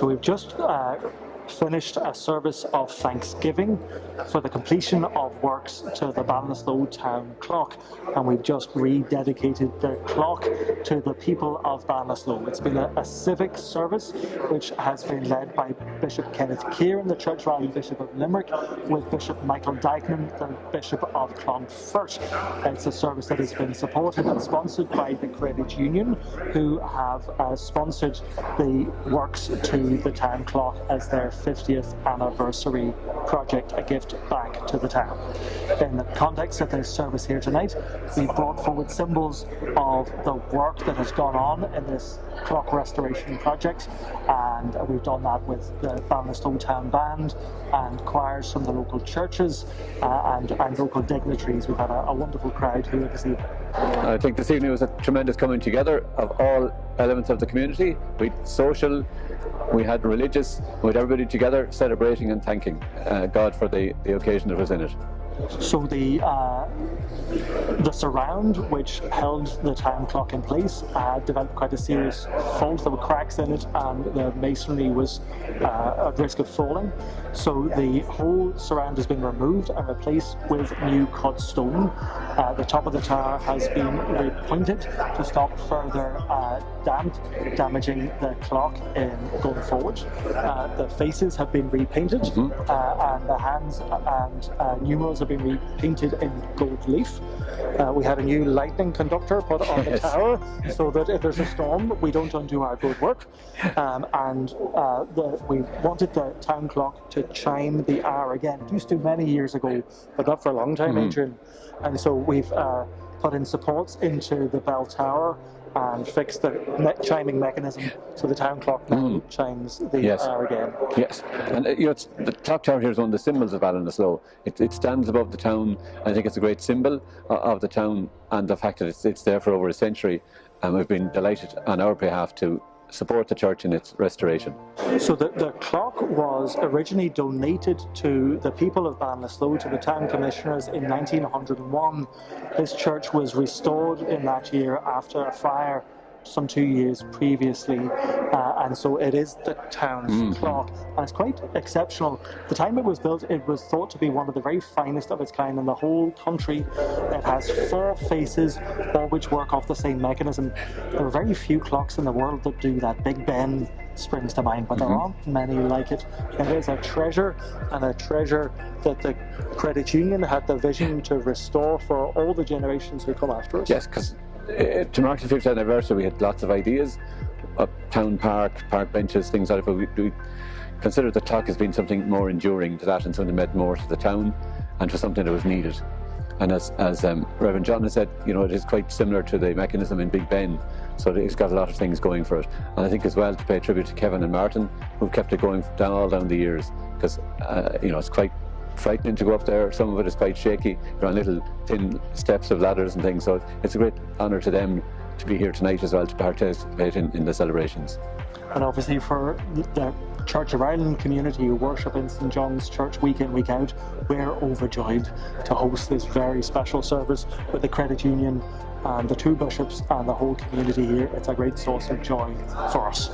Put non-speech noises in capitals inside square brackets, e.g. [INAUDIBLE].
So we've just uh, finished a service of thanksgiving for the completion of works to the Ballinasloe town clock and we've just rededicated the clock to the people of Ballinasloe. It's been a, a, civic service which has been led by Bishop Kenneth Kearon, the Church of Ireland Bishop of Limerick, with Bishop Michael Duignan, the Bishop of Clonfert. It's a service that has been supported and sponsored by the Credit Union who have uh, sponsored the works to the town clock as their 50th anniversary project, a gift back to the town. In the context of this service here tonight, we brought forward symbols of the work that has gone on in this clock restoration project and we've done that with the Ballinasloe Town Band and choirs from the local churches uh, and, and local dignitaries. We've had a, a wonderful crowd here this evening. I think this evening was a tremendous coming together of all elements of the community. We social, we had religious, we had everybody together celebrating and thanking uh, God for the, the occasion that was in it. So the uh, the surround which held the time clock in place uh, developed quite a serious fault. There were cracks in it and the masonry was uh, at risk of falling. So the whole surround has been removed and replaced with new cut stone. Uh, the top of the tower has been repointed to stop further uh, damp damaging the clock in going forward. Uh, the faces have been repainted mm -hmm. and the hands and numerals have been repainted in gold leaf. Uh, we had a new lightning conductor put on the tower so that if there's a storm, we don't undo our good work. [LAUGHS] Um, and uh, the, we wanted the town clock to chime the hour again. It used to many years ago, but not for a long time, mm. Adrian. And so we've uh, put in supports into the bell tower and fix the chiming mechanism so the town clock now mm. chimes the yes. hour again. Yes, and uh, you know, the clock tower here is one of the symbols of Ballinasloe. It, it stands above the town. I think it's a great symbol uh, of the town and the fact that it's, it's there for over a century. And we've been delighted on our behalf to support the church in its restoration. So the, the clock was originally donated to the people of Ballinasloe, to the town commissioners in 1901. This church was restored in that year after a fire some two years previously uh, and so it is the town's mm. clock and it's quite exceptional. The time it was built it was thought to be one of the very finest of its kind in the whole country. It has four faces all which work off the same mechanism. There are very few clocks in the world that do that. Big Ben springs to mind but mm -hmm. there mm-hmm. aren't many like it. It is a treasure and a treasure that the credit union had the vision to restore for all the generations who come after us. Yes, because to mark the 50th anniversary, we had lots of ideas, a town park, park benches, things like that, but we, we considered the clock as being something more enduring to that and something that meant more to the town and for something that was needed. And as, as um, Reverend John has said, you know, it is quite similar to the mechanism in Big Ben, so it's got a lot of things going for it. And I think as well to pay tribute to Kevin and Martin, who've kept it going down all down the years, because, uh, you know, it's quite frightening to go up there. Some of it is quite shaky. You're on little thin steps of ladders and things. So it's a great honour to them to be here tonight as well to participate in, in the celebrations. And obviously for the Church of Ireland community who worship in St John's Church week in, week out, we're overjoyed to host this very special service with the Credit Union and the two bishops and the whole community here. It's a great source of joy for us.